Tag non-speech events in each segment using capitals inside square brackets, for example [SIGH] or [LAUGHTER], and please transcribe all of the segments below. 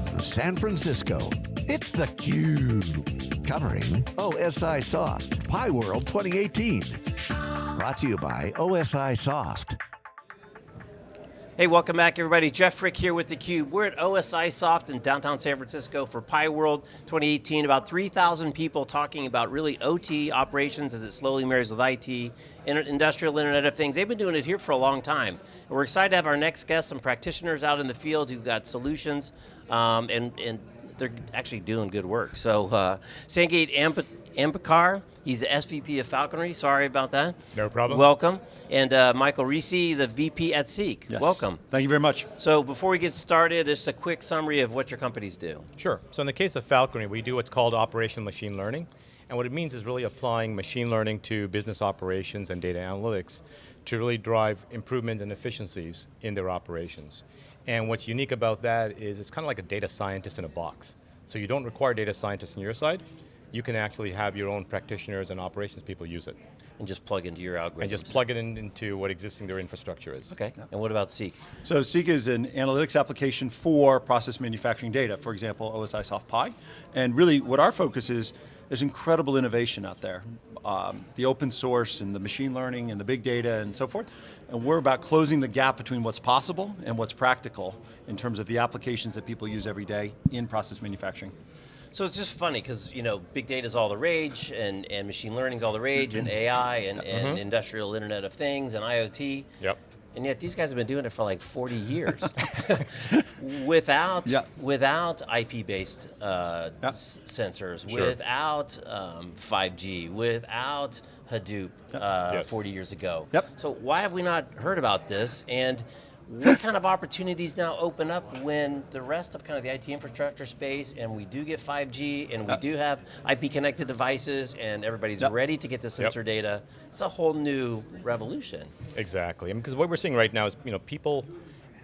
from San Francisco, it's theCUBE. Covering OSI Soft, Pi World 2018. Brought to you by OSI Soft. Hey, welcome back everybody. Jeff Frick here with theCUBE. We're at OSI Soft in downtown San Francisco for Pi World 2018. About 3,000 people talking about really OT operations as it slowly marries with IT, industrial internet of things. They've been doing it here for a long time. And we're excited to have our next guest, some practitioners out in the field who've got solutions um, and, and they're actually doing good work. So uh, Sanket Amp Amberkar, he's the SVP of Falkonry, sorry about that. No problem. Welcome. And uh, Michael Risse, the VP at Seeq. Yes. Welcome. Thank you very much. So before we get started, just a quick summary of what your companies do. Sure, so in the case of Falkonry, we do what's called operational machine learning. And what it means is really applying machine learning to business operations and data analytics to really drive improvement and efficiencies in their operations. And what's unique about that is it's kind of like a data scientist in a box. So you don't require data scientists on your side, you can actually have your own practitioners and operations people use it. And just plug into your algorithm. And just plug it in, into what existing their infrastructure is. Okay, yeah. and what about Seeq? So Seeq is an analytics application for process manufacturing data, for example, OSI Soft Pi. And really what our focus is, there's incredible innovation out there. Um, the open source and the machine learning and the big data and so forth. And we're about closing the gap between what's possible and what's practical in terms of the applications that people use every day in process manufacturing. So it's just funny because you know big data is all the rage, and, and machine learning is all the rage, and AI, and, and mm -hmm. industrial Internet of Things, and IoT. Yep. And yet these guys have been doing it for like 40 years, [LAUGHS] without yep. without IP-based uh, yep. sensors, sure. without um, 5G, without Hadoop uh, yes. 40 years ago. Yep. So why have we not heard about this? And what kind of opportunities now open up when the rest of kind of the IT infrastructure space and we do get 5G and we do have IP connected devices and everybody's yep. ready to get the sensor yep. data. It's a whole new revolution. Exactly, because what we're seeing right now is you know, people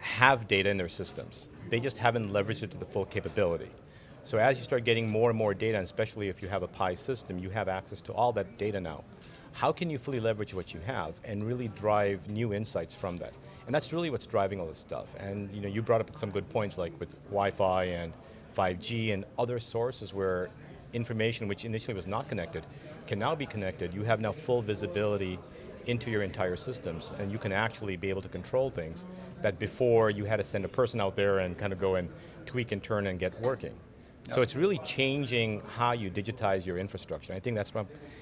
have data in their systems. They just haven't leveraged it to the full capability. So as you start getting more and more data, and especially if you have a Pi system, you have access to all that data now. How can you fully leverage what you have and really drive new insights from that? And that's really what's driving all this stuff. And you know, you brought up some good points like with Wi-Fi and 5G and other sources where information which initially was not connected can now be connected. You have now full visibility into your entire systems and you can actually be able to control things that before you had to send a person out there and kind of go and tweak and turn and get working. So it's really changing how you digitize your infrastructure. I think that's,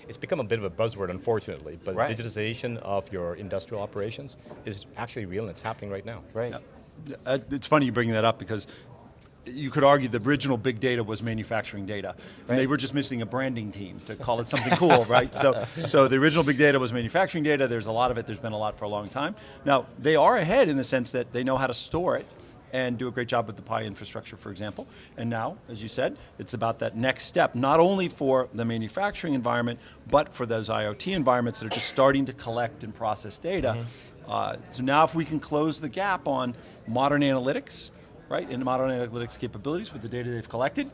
it's become a bit of a buzzword unfortunately, but right. digitization of your industrial operations is actually real and it's happening right now. Right. Uh, it's funny you bring that up because you could argue the original big data was manufacturing data. Right. And they were just missing a branding team to call it something cool, [LAUGHS] right? So, so the original big data was manufacturing data, there's a lot of it, there's been a lot for a long time. Now, they are ahead in the sense that they know how to store it, and do a great job with the Pi infrastructure, for example. And now, as you said, it's about that next step, not only for the manufacturing environment, but for those IoT environments that are just starting to collect and process data. Mm -hmm. uh, so now if we can close the gap on modern analytics, right, and modern analytics capabilities with the data they've collected,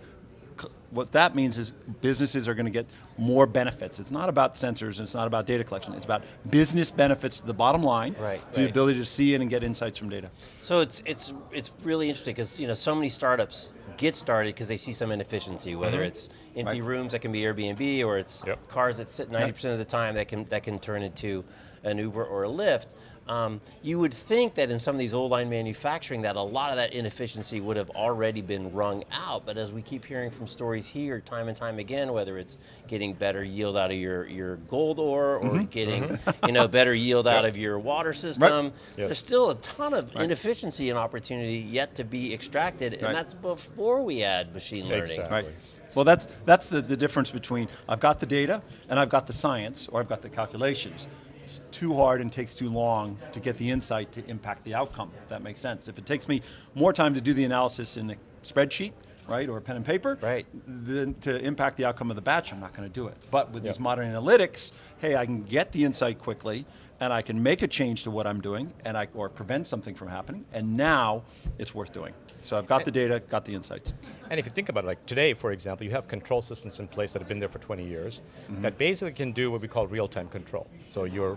what that means is businesses are going to get more benefits. It's not about sensors, it's not about data collection, it's about business benefits to the bottom line, right, to right. the ability to see it and get insights from data. So it's, it's, it's really interesting because you know, so many startups get started because they see some inefficiency, whether mm -hmm. it's empty right. rooms that can be Airbnb or it's yep. cars that sit 90% of the time that can, that can turn into an Uber or a Lyft. Um, you would think that in some of these old line manufacturing that a lot of that inefficiency would have already been wrung out, but as we keep hearing from stories here time and time again, whether it's getting better yield out of your, your gold ore or mm -hmm. getting mm -hmm. you know, better yield yep. out of your water system, right. yes. there's still a ton of right. inefficiency and opportunity yet to be extracted, and right. that's before we add machine learning. Exactly. Right. Well, that's, that's the, the difference between I've got the data and I've got the science or I've got the calculations it's too hard and takes too long to get the insight to impact the outcome, if that makes sense. If it takes me more time to do the analysis in a spreadsheet, right, or pen and paper, right. than to impact the outcome of the batch, I'm not going to do it. But with yep. these modern analytics, hey, I can get the insight quickly, and I can make a change to what I'm doing, and I, or prevent something from happening, and now it's worth doing. So I've got the data, got the insights. And if you think about it, like today, for example, you have control systems in place that have been there for 20 years mm -hmm. that basically can do what we call real-time control. So you're,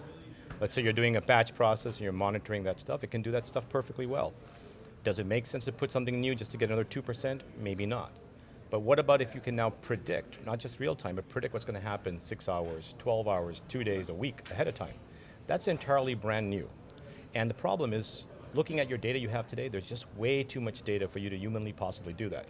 let's say you're doing a batch process and you're monitoring that stuff, it can do that stuff perfectly well. Does it make sense to put something new just to get another 2%? Maybe not. But what about if you can now predict, not just real time, but predict what's going to happen six hours, 12 hours, two days, a week ahead of time? That's entirely brand new. And the problem is, looking at your data you have today, there's just way too much data for you to humanly possibly do that.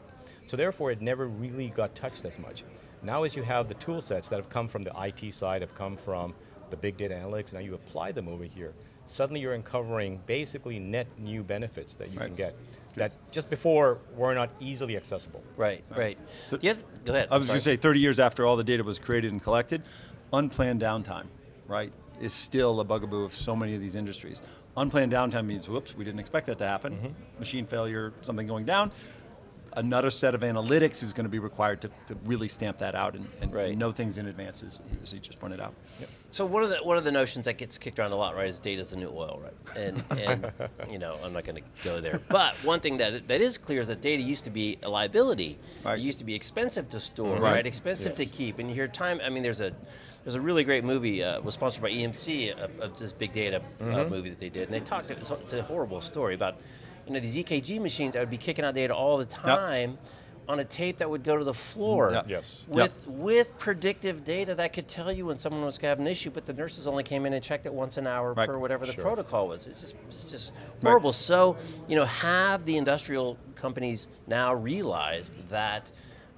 So therefore, it never really got touched as much. Now as you have the tool sets that have come from the IT side, have come from the big data analytics, now you apply them over here, suddenly you're uncovering basically net new benefits that you right. can get that just before were not easily accessible. Right, right. right. go ahead. I was going to say 30 years after all the data was created and collected, unplanned downtime, right, is still a bugaboo of so many of these industries. Unplanned downtime means, whoops, we didn't expect that to happen. Mm -hmm. Machine failure, something going down another set of analytics is going to be required to, to really stamp that out and, and right. know things in advance, as, as he just pointed out. Yep. So one of the one of the notions that gets kicked around a lot, right, is data is the new oil, right? And, and [LAUGHS] you know, I'm not going to go there. But one thing that that is clear is that data used to be a liability. Right. It used to be expensive to store, right? right? Expensive yes. to keep. And you hear time. I mean, there's a there's a really great movie uh, was sponsored by EMC, uh, of this big data mm -hmm. uh, movie that they did, and they talked. It's, it's a horrible story about you know, these EKG machines that would be kicking out data all the time. Yep on a tape that would go to the floor. Yep. Yes. With yep. with predictive data that could tell you when someone was going to have an issue, but the nurses only came in and checked it once an hour right. per whatever the sure. protocol was. It's just it's just horrible. Right. So, you know, have the industrial companies now realized that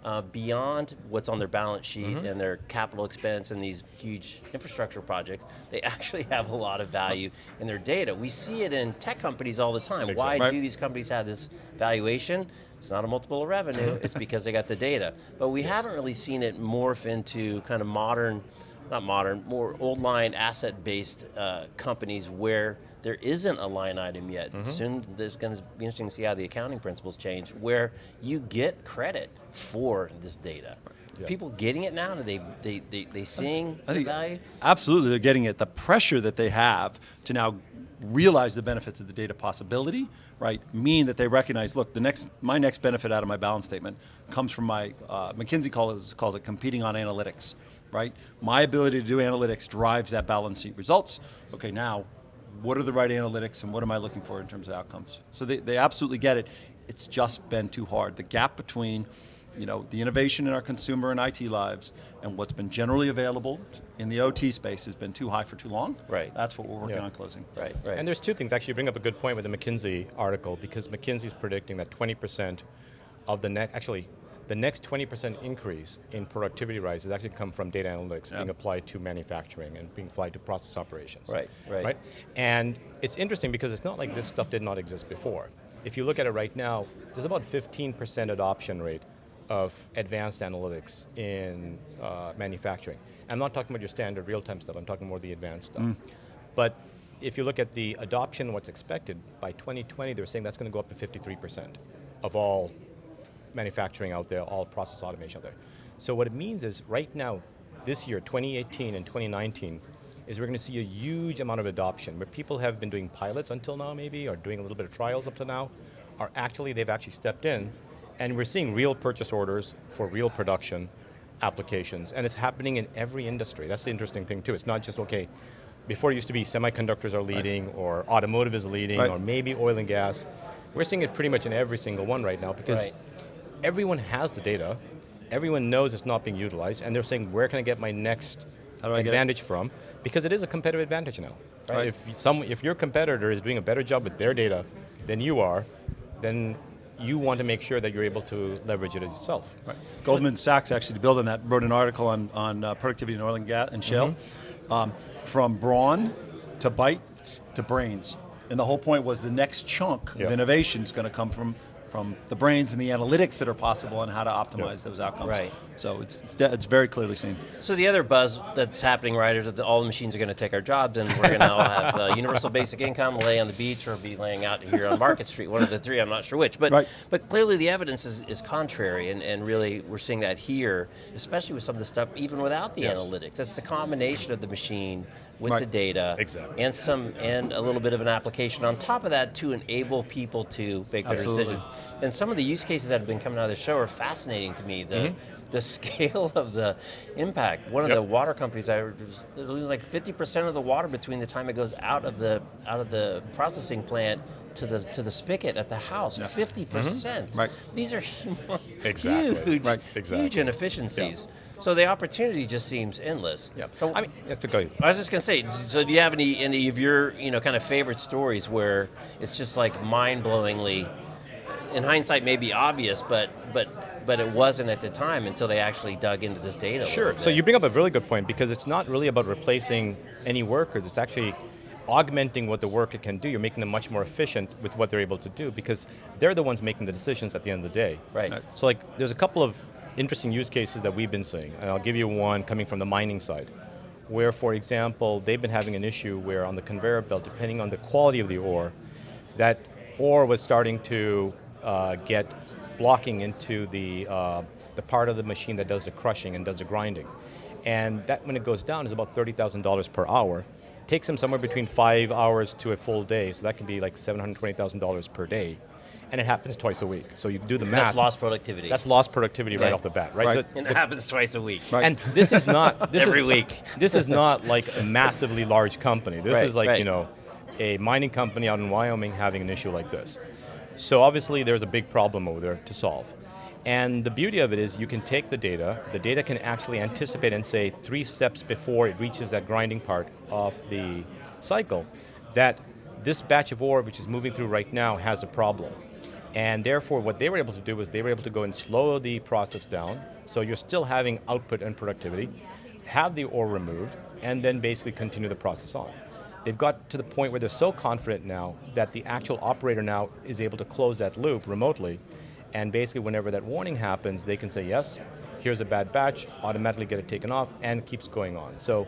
uh, beyond what's on their balance sheet mm -hmm. and their capital expense and these huge infrastructure projects, they [LAUGHS] actually have a lot of value in their data. We see it in tech companies all the time. Exactly. Why right. do these companies have this valuation? It's not a multiple of revenue, [LAUGHS] it's because they got the data. But we yes. haven't really seen it morph into kind of modern, not modern, more old line asset-based uh, companies where there isn't a line item yet. Mm -hmm. Soon there's going to be interesting to see how the accounting principles change, where you get credit for this data. Yeah. People getting it now? Are they they they, they seeing I the value? Absolutely, they're getting it. The pressure that they have to now realize the benefits of the data possibility, right, mean that they recognize, look, the next, my next benefit out of my balance statement comes from my, uh, McKinsey calls, calls it competing on analytics, right? My ability to do analytics drives that balance sheet results. Okay, now what are the right analytics and what am I looking for in terms of outcomes? So they, they absolutely get it. It's just been too hard. The gap between you know, the innovation in our consumer and IT lives and what's been generally available in the OT space has been too high for too long. Right. That's what we're working yeah. on closing. Right, right. And there's two things, actually you bring up a good point with the McKinsey article because McKinsey's predicting that 20% of the next, actually the next 20% increase in productivity rise has actually come from data analytics yeah. being applied to manufacturing and being applied to process operations. Right, right. right? And it's interesting because it's not like this stuff did not exist before. If you look at it right now, there's about 15% adoption rate of advanced analytics in uh, manufacturing. I'm not talking about your standard real-time stuff, I'm talking more the advanced stuff. Mm. But if you look at the adoption, what's expected, by 2020 they're saying that's going to go up to 53% of all manufacturing out there, all process automation out there. So what it means is right now, this year, 2018 and 2019, is we're going to see a huge amount of adoption where people have been doing pilots until now maybe, or doing a little bit of trials up to now, are actually, they've actually stepped in, and we're seeing real purchase orders for real production applications, and it's happening in every industry. That's the interesting thing too. It's not just, okay, before it used to be semiconductors are leading, right. or automotive is leading, right. or maybe oil and gas. We're seeing it pretty much in every single one right now because right everyone has the data, everyone knows it's not being utilized, and they're saying, where can I get my next advantage from? Because it is a competitive advantage now. Right? If, some, if your competitor is doing a better job with their data than you are, then you want to make sure that you're able to leverage it yourself. Right. Goldman Sachs actually, to build on that, wrote an article on, on uh, productivity in oil and gas and shale, mm -hmm. um, from brawn to bytes to brains. And the whole point was the next chunk yep. of innovation is going to come from from the brains and the analytics that are possible and how to optimize yep. those outcomes. Right. So it's, it's, it's, very clearly seen. So the other buzz that's happening, right, is that all the machines are going to take our jobs and we're going to all have uh, universal basic income, lay on the beach or be laying out here on Market Street, one of the three, I'm not sure which. But, right. but clearly the evidence is, is contrary and, and really we're seeing that here, especially with some of the stuff, even without the yes. analytics. It's the combination of the machine with right. the data exactly. and some and a little bit of an application on top of that to enable people to make better decisions. And some of the use cases that have been coming out of the show are fascinating to me. The mm-hmm. the [LAUGHS] scale of the impact. One of Yep. the water companies I lose like 50% of the water between the time it goes out of the out of the processing plant to the to the spigot at the house. 50%. percent mm-hmm. Right. These are huge, Exactly. huge, Right. Exactly. huge inefficiencies. So the opportunity just seems endless. Yeah. So- I mean, you have to go. I was just gonna say. So, do you have any any of your you know kind of favorite stories where it's just like mind-blowingly, in hindsight, may be obvious, but but but it wasn't at the time until they actually dug into this data. a Sure. So you bring up a really good point because it's not really about replacing any workers. It's actually augmenting what the worker can do. You're making them much more efficient with what they're able to do because they're the ones making the decisions at the end of the day. Right. So like, there's a couple of interesting use cases that we've been seeing, and I'll give you one coming from the mining side, where, for example, they've been having an issue where on the conveyor belt, depending on the quality of the ore, that ore was starting to uh, get blocking into the uh, the part of the machine that does the crushing and does the grinding, and that when it goes down is about thirty thousand dollars per hour. Takes them somewhere between five hours to a full day, so that can be like seven hundred twenty thousand dollars per day, and it happens twice a week. So you do the math. that's lost productivity. That's lost productivity right off the bat, right? Right. So- and it happens twice a week. Right. and this is not [LAUGHS] this Every is, week. This is not like a massively large company. This Right, is like right. you know, a mining company out in Wyoming having an issue like this. So obviously there's a big problem over there to solve. And the beauty of it is you can take the data. The data can actually anticipate and say three steps before it reaches that grinding part of the cycle that this batch of ore which is moving through right now has a problem. And therefore, what they were able to do was they were able to go and slow the process down. So you're still having output and productivity, have the ore removed, and then basically continue the process on. They've got to the point where they're so confident now that the actual operator now is able to close that loop remotely. And basically, whenever that warning happens, they can say, yes, here's a bad batch, automatically get it taken off, and it keeps going on. So,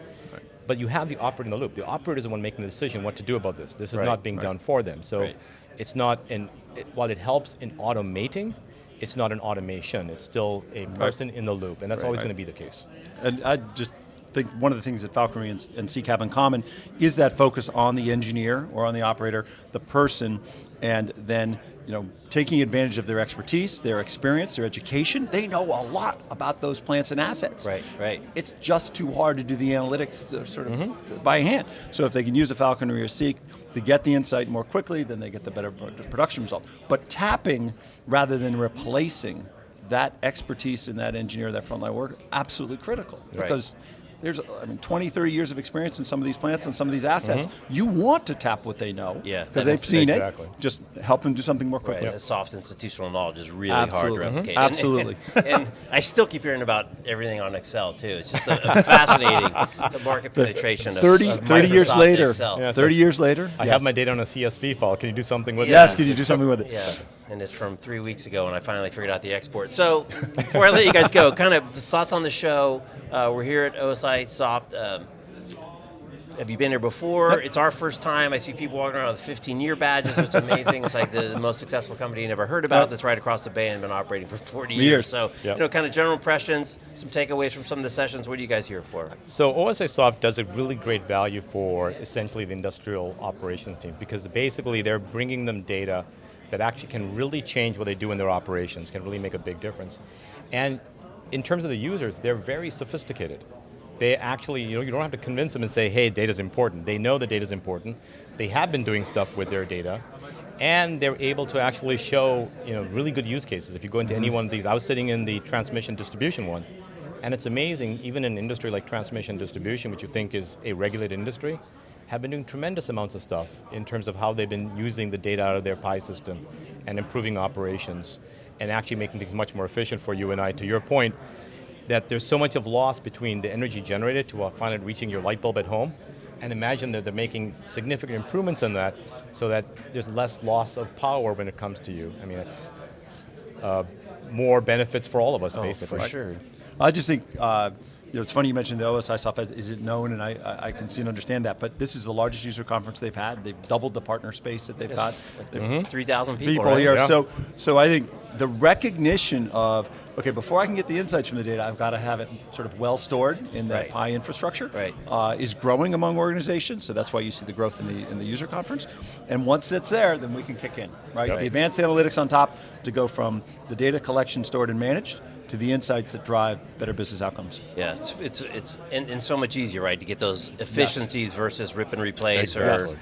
but you have the operator in the loop. The operator is the one making the decision what to do about this. This is Right, not being done for them. So Right. it's not in, it, while it helps in automating, it's not an automation. It's still a person in the loop, and that's always Right. going to be the case. And I just think one of the things that Falkonry and, and CCAP have in common is that focus on the engineer or on the operator, the person, and then you know taking advantage of their expertise, their experience, their education. They know a lot about those plants and assets. Right, right. It's just too hard to do the analytics sort of Mm-hmm. by hand. So if they can use a Falkonry or Seeq to get the insight more quickly, then they get the better production result. But tapping rather than replacing that expertise in that engineer, that frontline work, absolutely critical. Right. Because there's, I mean, 20, 30 years of experience in some of these plants and some of these assets. You want to tap what they know. Mm-hmm. Yeah, Because they've that's- seen Exactly. it. Just help them do something more Right, quickly. the soft institutional knowledge is really Absolutely. hard to replicate. And- Absolutely. And, and [LAUGHS] I still keep hearing about everything on Excel too. It's just a, a fascinating [LAUGHS] the market penetration of 30, of 30 years later, Excel. Yeah. 30 years later, I yes. have my data on a CSV file. Can you do something with Yes, it? Yes, can you do something with it? Yeah, and it's from three weeks ago and I finally figured out the export. So before I let you guys go, kind of thoughts on the show. Uh, we're here at OSI Soft. Um, have you been here before? It's our first time. I see people walking around with 15-year badges, which is [LAUGHS] amazing. it's like the, the most successful company you never heard about Yep. that's right across the bay and been operating for 40 Years. years. So, Yep. you know, kind of general impressions, some takeaways from some of the sessions. What are you guys here for? So OSI Soft does a really great value for essentially the industrial operations team because basically they're bringing them data that actually can really change what they do in their operations, can really make a big difference. And in terms of the users, they're very sophisticated. They actually, you know, you don't have to convince them and say, hey, data's important. They know the data's important. They have been doing stuff with their data. And they're able to actually show, you know, really good use cases. If you go into any one of these, I was sitting in the transmission distribution one, and it's amazing, even an industry like transmission distribution, which you think is a regulated industry, have been doing tremendous amounts of stuff in terms of how they've been using the data out of their PI system and improving operations and actually making things much more efficient for you and I. To your point, that there's so much of loss between the energy generated to uh, finally reaching your light bulb at home, and imagine that they're making significant improvements in that so that there's less loss of power when it comes to you. I mean, it's uh, more benefits for all of us, basically. Oh, for sure. I just think, uh, you know, it's funny you mentioned the OSI software. Is it known? And I, I, I can see and understand that. But this is the largest user conference they've had. They've doubled the partner space that they've got. Like 3,000 people, People right? here. Yeah. So, so I think the recognition of, okay, before I can get the insights from the data, I've got to have it sort of well stored in the Right. Pi infrastructure, Right. uh, is growing among organizations, so that's why you see the growth in the, in the user conference. And once it's there, then we can kick in, right? Yep. The advanced analytics on top to go from the data collection stored and managed to the insights that drive better business outcomes. Yeah, it's it's it's and, and so much easier, right, to get those efficiencies versus rip and replace or Exactly.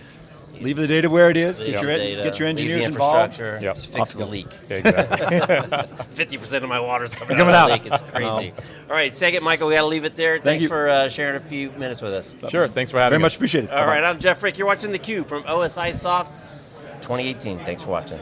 Leave the data where it is, get, your, data, get your leave the engineers involved. infrastructure, Yep. just fix Off the you leak. Exactly. [LAUGHS] [LAUGHS] Fifty percent of my water's coming, Coming out out. of the leak. It's crazy. All right, second, Michael, we got to leave it there. Thanks you. for uh, sharing a few minutes with us. sure, thanks for having me. Very us. much appreciated. All right, I'm Jeff Frick. You're watching theCUBE from OSI Soft 2018. Thanks for watching.